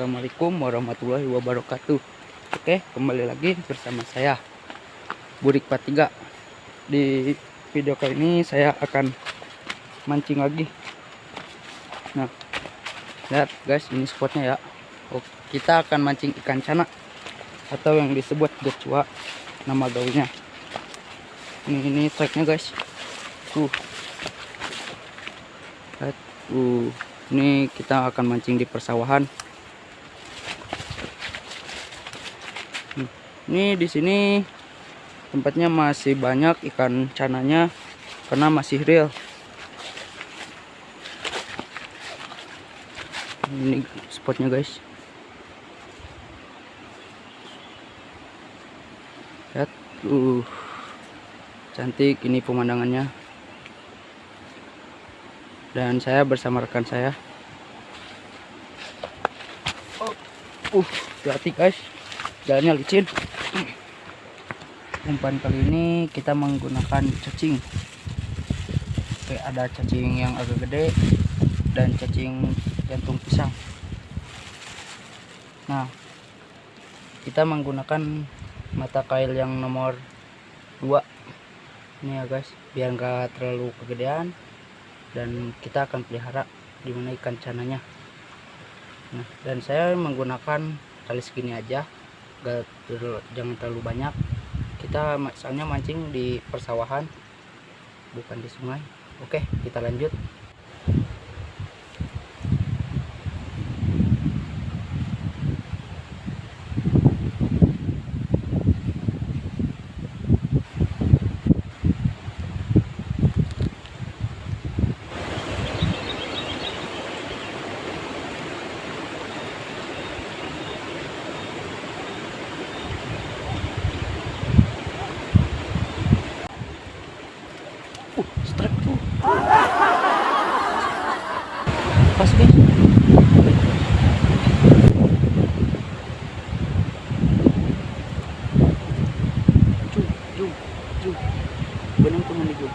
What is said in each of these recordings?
Assalamualaikum warahmatullahi wabarakatuh. Oke, kembali lagi bersama saya Burik Patiga. Di video kali ini saya akan mancing lagi. Nah, lihat guys, ini spotnya ya. Oh, Kita akan mancing ikan cana Atau yang disebut gecua Nama gaulnya. Ini, ini tracknya guys. Tuh. Lihat, uh ini kita akan mancing di persawahan ini di sini tempatnya masih banyak ikan cananya karena masih real. Ini spotnya guys. Lihat uh cantik ini pemandangannya. Dan saya bersama rekan saya. Oh, uh hati guys. Jalannya licin umpan kali ini kita menggunakan cacing. Oke ada cacing yang agak gede dan cacing jantung pisang. Nah kita menggunakan mata kail yang nomor 2 ini ya guys biar enggak terlalu kegedean. Dan kita akan pelihara di mana ikan cananya. Nah dan saya menggunakan tali segini aja. Gak terlalu, jangan terlalu banyak kita soalnya mancing di persawahan bukan di sungai. Oke kita lanjut pas guys Ju, ju, ju. Benang tuh mandi ju.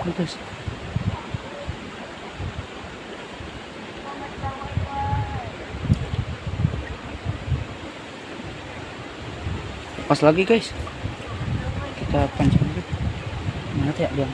Pantas. Pas lagi guys. Kita pancing dulu. Mana ya dia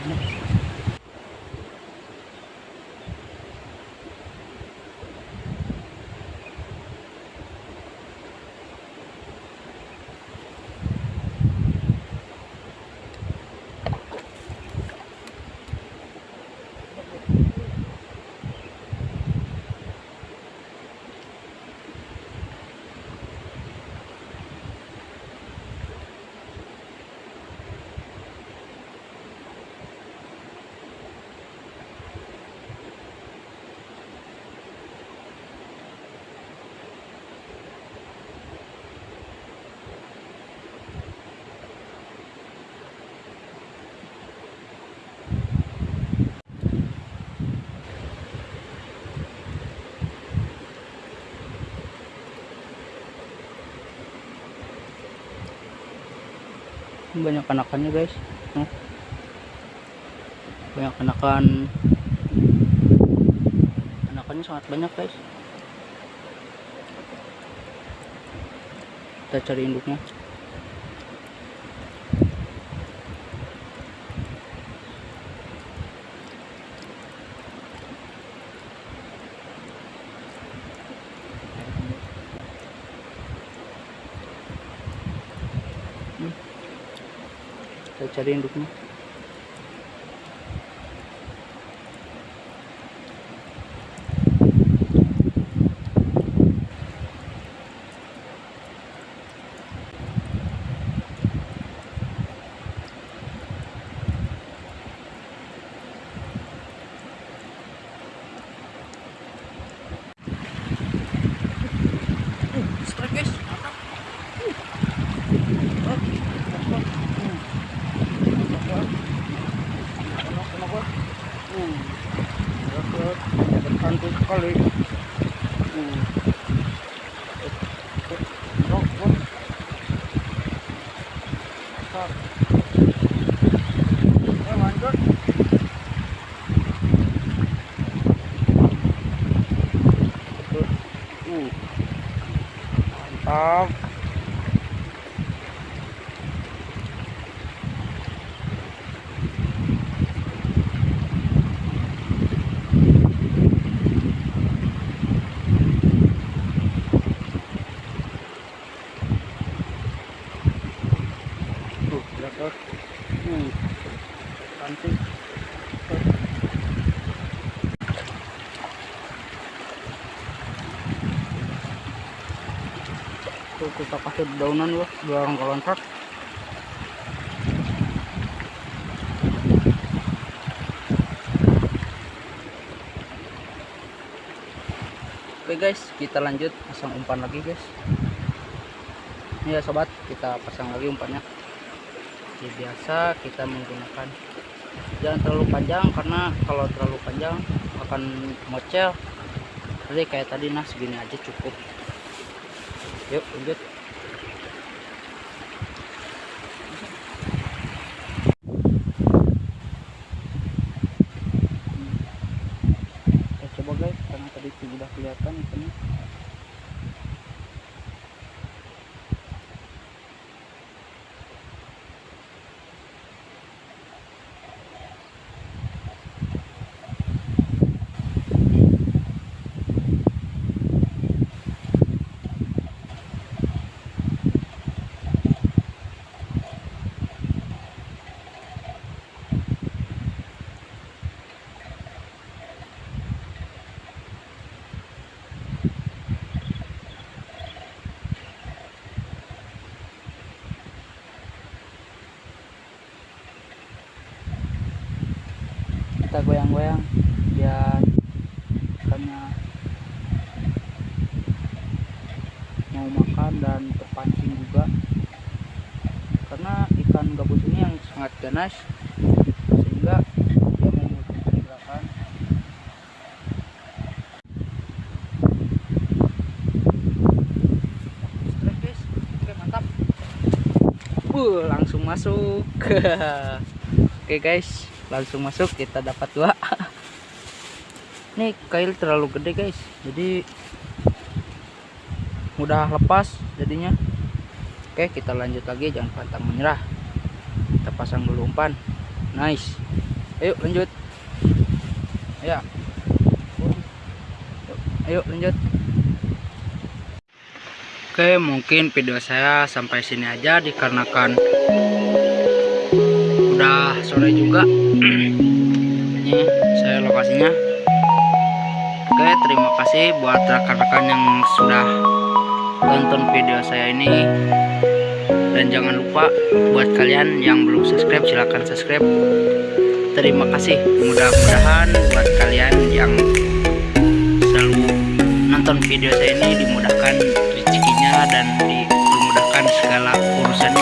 banyak anakannya guys. Banyak anakan anakannya sangat banyak guys. Kita cari induknya saya cari induknya guys. Hantu Um, tuh kita kasih daunan loh biar nggak loncat oke guys. Kita lanjut pasang umpan lagi guys. Ya sobat. Kita pasang lagi umpannya. Seperti biasa kita menggunakan jangan terlalu panjang karena kalau terlalu panjang akan mocel. Jadi kayak tadi nah segini aja cukup yuk lanjut kita coba guys karena tadi sudah kelihatan ikannya kita goyang-goyang biar ikannya mau makan dan terpancing juga. Karena ikan gabus ini yang sangat ganas sehingga dia membutuhkan gerakan Strike, guys. Oke, mantap. Uh, langsung masuk. Oke guys langsung masuk kita dapat dua. Nih kail terlalu gede guys. Jadi mudah lepas jadinya. Oke kita lanjut lagi. Jangan pantang menyerah. Kita pasang dulu umpan. Nice. Ayo lanjut. Ya. Ayo lanjut. Oke mungkin video saya sampai sini aja dikarenakan udah sore juga. Ini saya lokasinya. Oke terima kasih buat rekan-rekan yang sudah tonton video saya ini. Dan jangan lupa buat kalian yang belum subscribe silahkan subscribe. Terima kasih. Mudah-mudahan buat kalian yang selalu nonton video saya ini dimudahkan rezekinya dan dipermudahkan segala urusannya